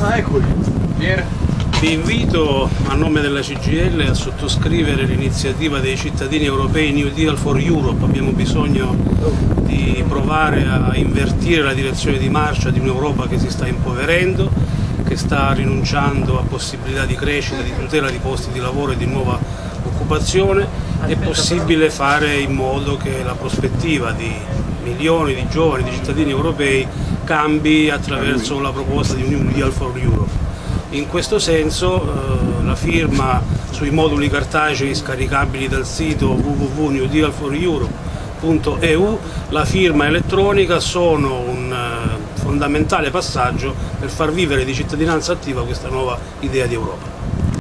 Ah, eccoli. Pier. Vi invito a nome della CGL a sottoscrivere l'iniziativa dei cittadini europei New Deal for Europe. Abbiamo bisogno di provare a invertire la direzione di marcia di un'Europa che si sta impoverendo, che sta rinunciando a possibilità di crescita, di tutela di posti di lavoro e di nuova occupazione. È possibile fare in modo che la prospettiva di milioni di giovani, di cittadini europei cambi attraverso la proposta di un New Deal for Europe. In questo senso eh, la firma sui moduli cartacei scaricabili dal sito www.newdealforeurope.eu, la firma elettronica sono un eh, fondamentale passaggio per far vivere di cittadinanza attiva questa nuova idea di Europa.